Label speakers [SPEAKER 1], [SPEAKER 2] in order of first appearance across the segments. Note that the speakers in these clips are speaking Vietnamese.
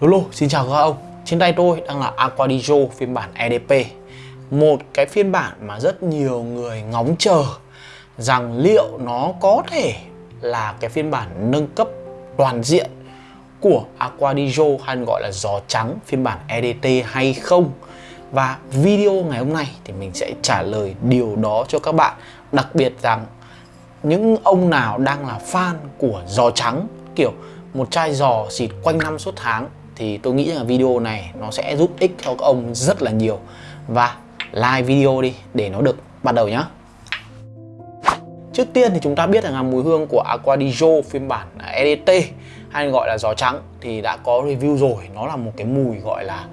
[SPEAKER 1] Lolo, xin chào các ông. Trên tay tôi đang là Aquadijo phiên bản EDP Một cái phiên bản mà rất nhiều người ngóng chờ Rằng liệu nó có thể là cái phiên bản nâng cấp toàn diện của Aquadijo hay gọi là gió trắng phiên bản EDT hay không. Và video ngày hôm nay thì mình sẽ trả lời điều đó cho các bạn. Đặc biệt rằng những ông nào đang là fan của giò trắng kiểu một chai giò xịt quanh năm suốt tháng thì tôi nghĩ rằng video này nó sẽ giúp ích cho các ông rất là nhiều. Và like video đi, để nó được bắt đầu nhá. Trước tiên thì chúng ta biết rằng là mùi hương của Aquadijo phiên bản EDT hay gọi là gió trắng, thì đã có review rồi. Nó là một cái mùi gọi là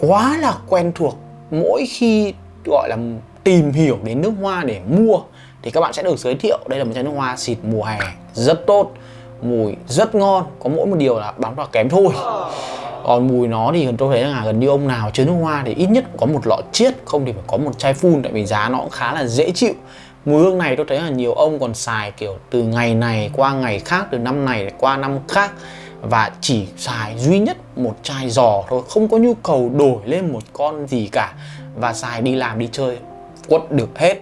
[SPEAKER 1] quá là quen thuộc. Mỗi khi gọi là tìm hiểu đến nước hoa để mua, thì các bạn sẽ được giới thiệu đây là một chai nước hoa xịt mùa hè rất tốt mùi rất ngon, có mỗi một điều là bán vào kém thôi. Còn mùi nó thì tôi thấy là gần như ông nào chơi nước hoa thì ít nhất có một lọ chiết, không thì phải có một chai phun, tại vì giá nó cũng khá là dễ chịu. Mùi hương này tôi thấy là nhiều ông còn xài kiểu từ ngày này qua ngày khác, từ năm này qua năm khác, và chỉ xài duy nhất một chai giò thôi, không có nhu cầu đổi lên một con gì cả, và xài đi làm đi chơi, quất được hết.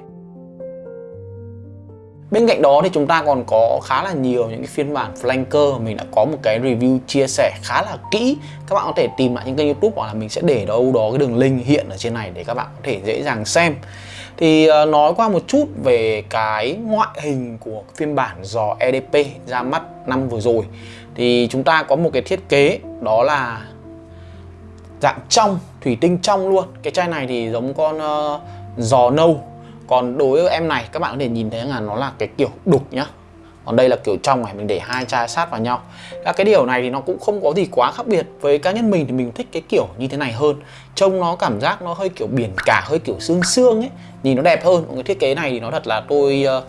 [SPEAKER 1] Bên cạnh đó thì chúng ta còn có khá là nhiều những cái phiên bản flanker. Mình đã có một cái review chia sẻ khá là kỹ. Các bạn có thể tìm lại những kênh youtube hoặc là mình sẽ để đâu đó cái đường link hiện ở trên này để các bạn có thể dễ dàng xem. Thì ờ, nói qua một chút về cái ngoại hình của phiên bản giò EDP ra mắt năm vừa rồi. Thì chúng ta có một cái thiết kế đó là dạng trong, thủy tinh trong luôn. Cái chai này thì giống con uh, giò nâu còn đối với em này, các bạn có thể nhìn thấy là nó là cái kiểu đục nhá. Còn đây là kiểu trong này, mình để hai chai sát vào nhau. Các cái điều này thì nó cũng không có gì quá khác biệt với cá nhân mình thì mình thích cái kiểu như thế này hơn. Trông nó cảm giác nó hơi kiểu biển cả, hơi kiểu xương xương ấy. Nhìn nó đẹp hơn cái thiết kế này thì nó thật là tôi ờ,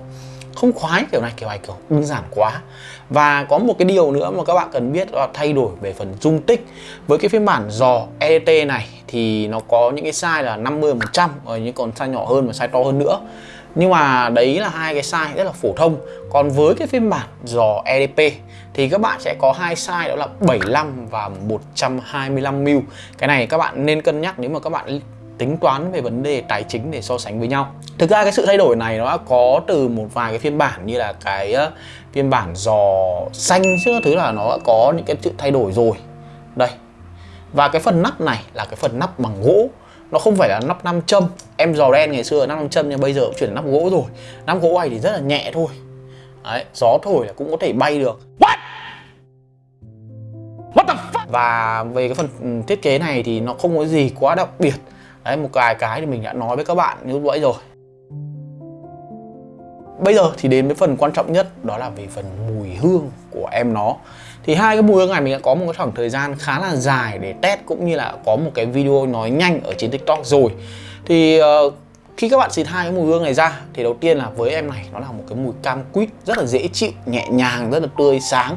[SPEAKER 1] không khoái kiểu này kiểu này kiểu đơn giản quá. Và có một cái điều nữa mà các bạn cần biết là thay đổi về phần dung tích. Với cái phiên bản giò EDT này thì nó có những cái size là 50 100 rồi những còn size nhỏ hơn và size to hơn nữa. Nhưng mà đấy là hai cái size rất là phổ thông. Còn với cái phiên bản giò EDP thì các bạn sẽ có hai size, đó là 75 và 125 mil. Cái này các bạn nên cân nhắc nếu mà các bạn tính toán về vấn đề tài chính để so sánh với nhau. Thực ra cái sự thay đổi này nó đã có từ một vài cái phiên bản như là cái ờ, phiên bản giò xanh chứ thứ là nó đã có những cái sự thay đổi rồi. Đây và cái phần nắp này là cái phần nắp bằng gỗ. Nó không phải là nắp nam châm. Em giò đen ngày xưa nắp nam châm nhưng bây giờ cũng chuyển nắp gỗ rồi. Nắp gỗ này thì rất là nhẹ thôi. Đấy, gió thổi là cũng có thể bay được. What? What the fuck? Và về cái phần ừ, thiết kế này thì nó không có gì quá đặc biệt. Đấy, một vài cái thì mình đã nói với các bạn như vậy rồi. Bây giờ thì đến với phần quan trọng nhất đó là về phần mùi hương của em nó thì hai cái mùi hương này mình đã có một cái khoảng thời gian khá là dài để test cũng như là có một cái video nói nhanh ở trên tiktok rồi. Thì uh, khi các bạn xịt hai cái mùi hương này ra thì đầu tiên là với em này nó là một cái mùi cam quýt rất là dễ chịu, nhẹ nhàng, rất là tươi sáng.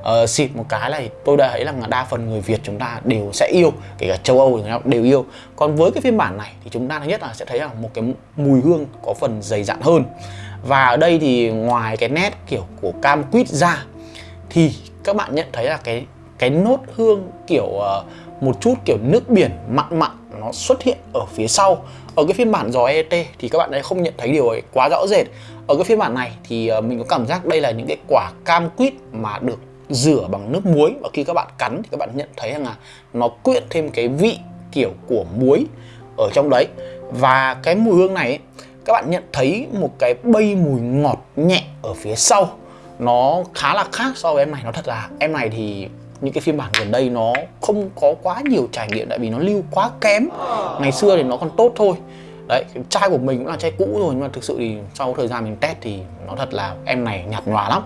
[SPEAKER 1] Uh, xịt một cái này tôi đã thấy là đa phần người Việt chúng ta đều sẽ yêu kể cả châu Âu thì đều yêu. Còn với cái phiên bản này thì chúng ta thứ nhất là sẽ thấy là một cái mùi hương có phần dày dặn hơn. Và ở đây thì ngoài cái nét kiểu của cam quýt ra thì các bạn nhận thấy là cái cái nốt hương kiểu uh, một chút kiểu nước biển mặn mặn nó xuất hiện ở phía sau. Ở cái phiên bản giò ET thì các bạn ấy không nhận thấy điều ấy quá rõ rệt. Ở cái phiên bản này thì uh, mình có cảm giác đây là những cái quả cam quýt mà được rửa bằng nước muối. Và khi các bạn cắn thì các bạn nhận thấy rằng là nó quyện thêm cái vị kiểu của muối ở trong đấy. Và cái mùi hương này các bạn nhận thấy một cái bay mùi ngọt nhẹ ở phía sau nó khá là khác so với em này, nó thật là, em này thì những cái phiên bản gần đây nó không có quá nhiều trải nghiệm tại vì nó lưu quá kém. Ngày xưa thì nó còn tốt thôi. Đấy, chai của mình cũng là chai cũ rồi, nhưng mà thực sự thì sau thời gian mình test thì nó thật là em này nhạt nhòa lắm.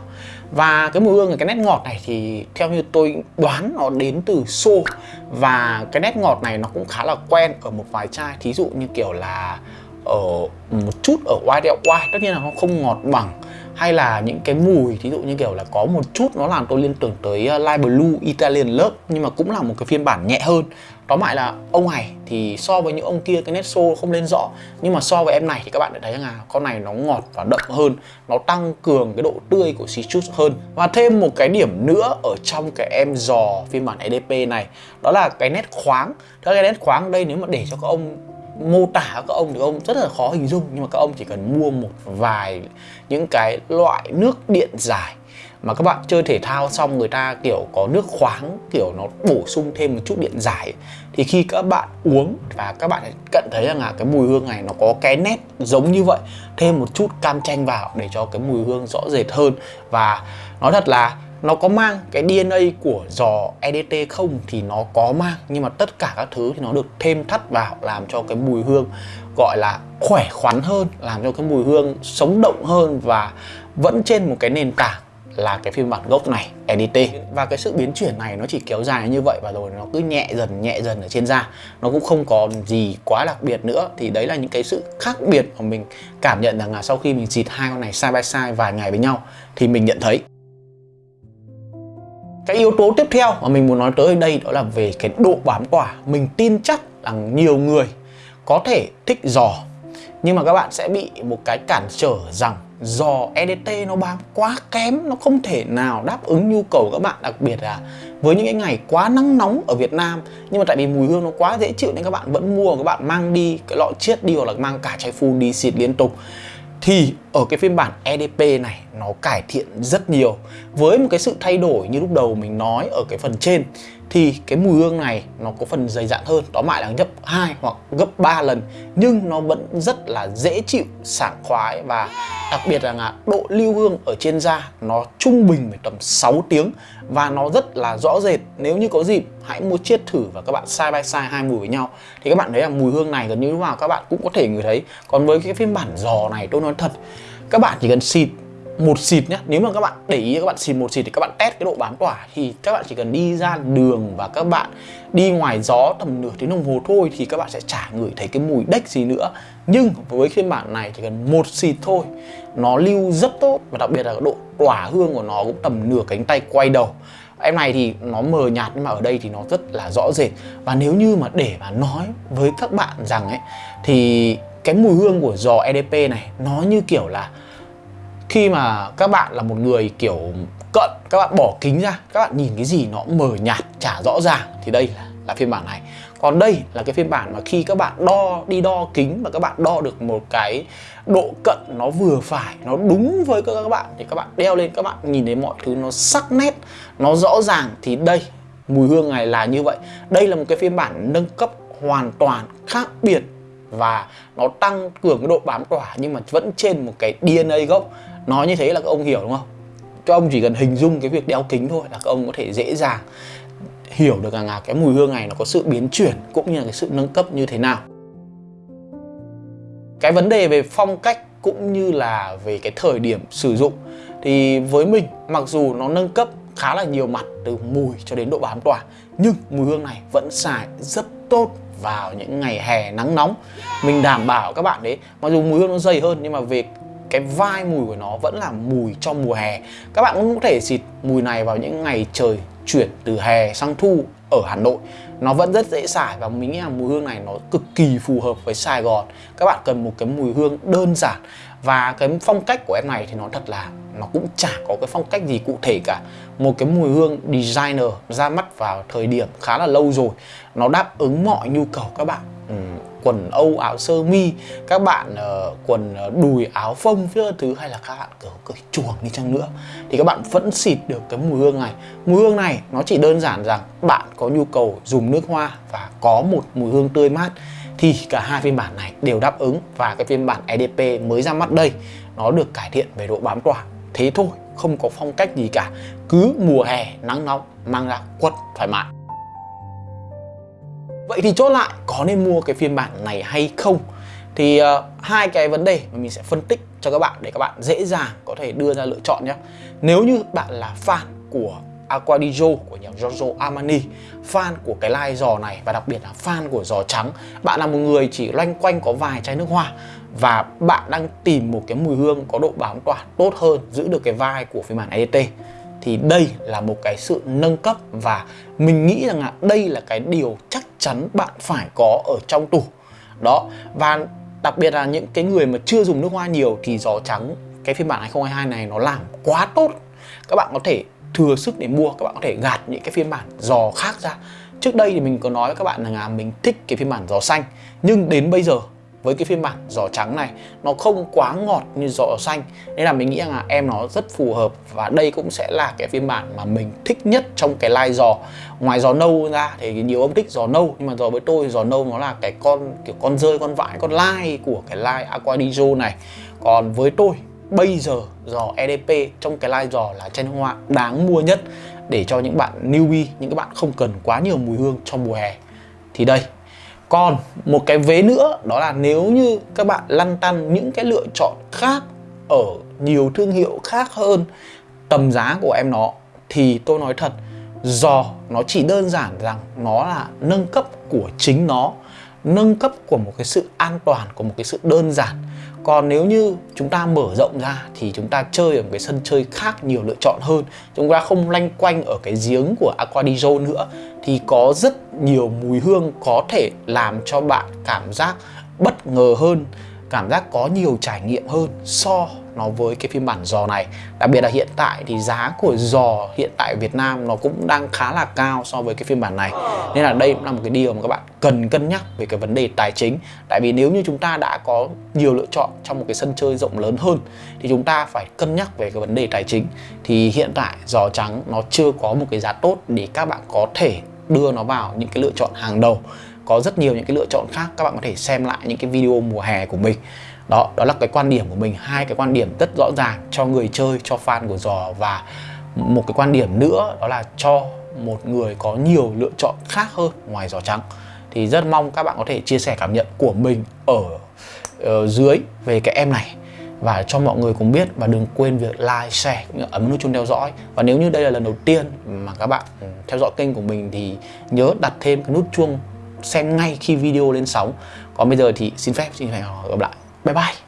[SPEAKER 1] Và cái mùi hương, cái nét ngọt này thì theo như tôi đoán nó đến từ xô. Và cái nét ngọt này nó cũng khá là quen ở một vài chai, thí dụ như kiểu là ở một chút ở white white tất nhiên là nó không ngọt bằng hay là những cái mùi, thí dụ như kiểu là có một chút nó làm tôi liên tưởng tới ờ, Light Blue Italian Love, nhưng mà cũng là một cái phiên bản nhẹ hơn. Tóm lại là ông này thì so với những ông kia cái nét xô không lên rõ, nhưng mà so với em này thì các bạn đã thấy rằng là con này nó ngọt và đậm hơn, nó tăng cường cái độ tươi của citrus hơn. Và thêm một cái điểm nữa ở trong cái em giò phiên bản EDP này, đó là cái nét khoáng. Cái nét khoáng đây nếu mà để cho các ông mô tả các ông thì ông rất là khó hình dung, nhưng mà các ông chỉ cần mua một vài những cái loại nước điện giải mà các bạn chơi thể thao xong người ta, kiểu, có nước khoáng, kiểu, nó bổ sung thêm một chút điện giải, thì khi các bạn uống và các bạn cận thấy rằng là cái mùi hương này nó có cái nét giống như vậy, thêm một chút cam chanh vào để cho cái mùi hương rõ rệt hơn. Và nói thật là nó có mang cái DNA của giò EDT không thì nó có mang, nhưng mà tất cả các thứ thì nó được thêm thắt vào, làm cho cái mùi hương gọi là khỏe khoắn hơn, làm cho cái mùi hương sống động hơn và vẫn trên một cái nền tảng là cái phiên bản gốc này EDT và cái sự biến chuyển này nó chỉ kéo dài như vậy và rồi nó cứ nhẹ dần nhẹ dần ở trên da. Nó cũng không còn gì quá đặc biệt nữa. Thì đấy là những cái sự khác biệt mà mình cảm nhận rằng là sau khi mình xịt hai con này side by side vài ngày với nhau thì mình nhận thấy cái yếu tố tiếp theo mà mình muốn nói tới đây đó là về cái độ bám quả mình tin chắc rằng nhiều người có thể thích giò nhưng mà các bạn sẽ bị một cái cản trở rằng giò EDT nó bám quá kém, nó không thể nào đáp ứng nhu cầu các bạn, đặc biệt là với những cái ngày quá nắng nóng ở Việt Nam. Nhưng mà tại vì mùi hương nó quá dễ chịu nên các bạn vẫn mua, các bạn mang đi cái lọ chiết đi hoặc là mang cả chai phun đi xịt liên tục. Thì ở cái phiên bản EDP này nó cải thiện rất nhiều với một cái sự thay đổi như lúc đầu mình nói ở cái phần trên, thì cái mùi hương này nó có phần dày dặn hơn. Đó mãi là gấp 2 hoặc gấp 3 lần, nhưng nó vẫn rất là dễ chịu, sảng khoái và đặc biệt là độ lưu hương ở trên da nó trung bình phải tầm 6 tiếng và nó rất là rõ rệt. Nếu như có dịp, hãy mua chiết thử và các bạn side by side hai mùi với nhau. Thì các bạn thấy là mùi hương này gần như lúc nào các bạn cũng có thể ngửi thấy. Còn với cái phiên bản giò này, tôi nói thật, các bạn chỉ cần xịt một xịt nhá, nếu mà các bạn để ý, các bạn xịt một xịt thì các bạn test cái độ bám tỏa thì các bạn chỉ cần đi ra đường và các bạn đi ngoài gió tầm nửa tiếng đồng hồ thôi thì các bạn sẽ chả ngửi thấy cái mùi đếch gì nữa. Nhưng với phiên bản này chỉ cần một xịt thôi, nó lưu rất tốt và đặc biệt là độ tỏa hương của nó cũng tầm nửa cánh tay quay đầu. Em này thì nó mờ nhạt nhưng mà ở đây thì nó rất là rõ rệt. Và nếu như mà để mà nói với các bạn rằng ấy, thì cái mùi hương của giò EDP này nó như kiểu là khi mà các bạn là một người kiểu cận các bạn bỏ kính ra các bạn nhìn cái gì nó mờ nhạt chả rõ ràng thì đây là, là phiên bản này. Còn đây là cái phiên bản mà khi các bạn đo đi đo kính và các bạn đo được một cái độ cận nó vừa phải nó đúng với các bạn thì các bạn đeo lên các bạn nhìn thấy mọi thứ nó sắc nét nó rõ ràng thì đây mùi hương này là như vậy. Đây là một cái phiên bản nâng cấp hoàn toàn khác biệt và nó tăng cường cái độ bám tỏa nhưng mà vẫn trên một cái DNA gốc nói như thế là các ông hiểu đúng không? Các ông chỉ cần hình dung cái việc đeo kính thôi là các ông có thể dễ dàng hiểu được rằng là cái mùi hương này nó có sự biến chuyển cũng như là cái sự nâng cấp như thế nào. Cái vấn đề về phong cách cũng như là về cái thời điểm sử dụng thì với mình, mặc dù nó nâng cấp khá là nhiều mặt từ mùi cho đến độ bám tỏa, nhưng mùi hương này vẫn xài rất tốt vào những ngày hè nắng nóng. Mình đảm bảo các bạn đấy, mặc dù mùi hương nó dày hơn nhưng mà về cái vai mùi của nó vẫn là mùi trong mùa hè. Các bạn cũng có thể xịt mùi này vào những ngày trời chuyển từ hè sang thu ở Hà Nội. Nó vẫn rất dễ xài và mình nghĩ là mùi hương này nó cực kỳ phù hợp với Sài Gòn. Các bạn cần một cái mùi hương đơn giản và cái phong cách của em này thì nó thật là nó cũng chả có cái phong cách gì cụ thể cả. Một cái mùi hương designer ra mắt vào thời điểm khá là lâu rồi. Nó đáp ứng mọi nhu cầu các bạn. Ừ, quần âu áo sơ mi các bạn uh, quần uh, đùi áo phông phía thứ hay là các bạn cởi cởi chuồng đi chăng nữa thì các bạn vẫn xịt được cái mùi hương này. Mùi hương này nó chỉ đơn giản rằng bạn có nhu cầu dùng nước hoa và có một mùi hương tươi mát thì cả hai phiên bản này đều đáp ứng và cái phiên bản EDP mới ra mắt đây nó được cải thiện về độ bám tỏa thế thôi không có phong cách gì cả cứ mùa hè nắng nóng mang ra quất thoải mái. Vậy thì chốt lại có nên mua cái phiên bản này hay không? Thì uh, hai cái vấn đề mà mình sẽ phân tích cho các bạn để các bạn dễ dàng có thể đưa ra lựa chọn nhé. Nếu như bạn là fan của Aquadijo của nhà Giorgio Armani fan của cái lai giò này và đặc biệt là fan của giò trắng bạn là một người chỉ loanh quanh có vài chai nước hoa và bạn đang tìm một cái mùi hương có độ bám tỏa tốt hơn giữ được cái vai của phiên bản EDT thì đây là một cái sự nâng cấp và mình nghĩ rằng là đây là cái điều chắc chắn bạn phải có ở trong tủ đó, và đặc biệt là những cái người mà chưa dùng nước hoa nhiều thì gió trắng, cái phiên bản 2022 này nó làm quá tốt. Các bạn có thể thừa sức để mua, các bạn có thể gạt những cái phiên bản giò khác ra. Trước đây thì mình có nói với các bạn rằng là mình thích cái phiên bản giò xanh, nhưng đến bây giờ với cái phiên bản giò trắng này, nó không quá ngọt như giò xanh. Nên là mình nghĩ rằng là em nó rất phù hợp và đây cũng sẽ là cái phiên bản mà mình thích nhất trong cái line giò ngoài giò nâu ra thì nhiều ông thích giò nâu, nhưng mà giò với tôi giò nâu nó là cái con, kiểu con rơi, con vãi, con lai của cái line Aquadijo này. Còn với tôi, bây giờ giò EDP trong cái line giò là chai hoa đáng mua nhất để cho những bạn newbie, những các bạn không cần quá nhiều mùi hương trong mùa hè. Thì đây còn một cái vế nữa, đó là nếu như các bạn lăn tăn những cái lựa chọn khác ở nhiều thương hiệu khác hơn tầm giá của em nó, thì tôi nói thật giò nó chỉ đơn giản rằng nó là nâng cấp của chính nó, nâng cấp của một cái sự an toàn, của một cái sự đơn giản còn nếu như chúng ta mở rộng ra thì chúng ta chơi ở một cái sân chơi khác nhiều lựa chọn hơn, chúng ta không lanh quanh ở cái giếng của Aquadijo nữa, thì có rất nhiều mùi hương có thể làm cho bạn cảm giác bất ngờ hơn, cảm giác có nhiều trải nghiệm hơn so nó với cái phiên bản giò này. Đặc biệt là hiện tại thì giá của giò hiện tại Việt Nam nó cũng đang khá là cao so với cái phiên bản này. Nên là đây cũng là một cái điều mà các bạn cần cân nhắc về cái vấn đề tài chính. Tại vì nếu như chúng ta đã có nhiều lựa chọn trong một cái sân chơi rộng lớn hơn, thì chúng ta phải cân nhắc về cái vấn đề tài chính. Thì hiện tại giò trắng nó chưa có một cái giá tốt để các bạn có thể đưa nó vào những cái lựa chọn hàng đầu. Có rất nhiều những cái lựa chọn khác các bạn có thể xem lại những cái video mùa hè của mình đó đó là cái quan điểm của mình hai cái quan điểm rất rõ ràng cho người chơi cho fan của giò và một cái quan điểm nữa đó là cho một người có nhiều lựa chọn khác hơn ngoài giò trắng. Thì rất mong các bạn có thể chia sẻ cảm nhận của mình ở, ở dưới về cái em này. Và cho mọi người cùng biết và đừng quên việc like, share cũng như ấn nút chuông theo dõi. Và nếu như đây là lần đầu tiên mà các bạn theo dõi kênh của mình thì nhớ đặt thêm cái nút chuông xem ngay khi video lên sóng. Còn bây giờ thì xin phép xin hẹn gặp lại bye bye.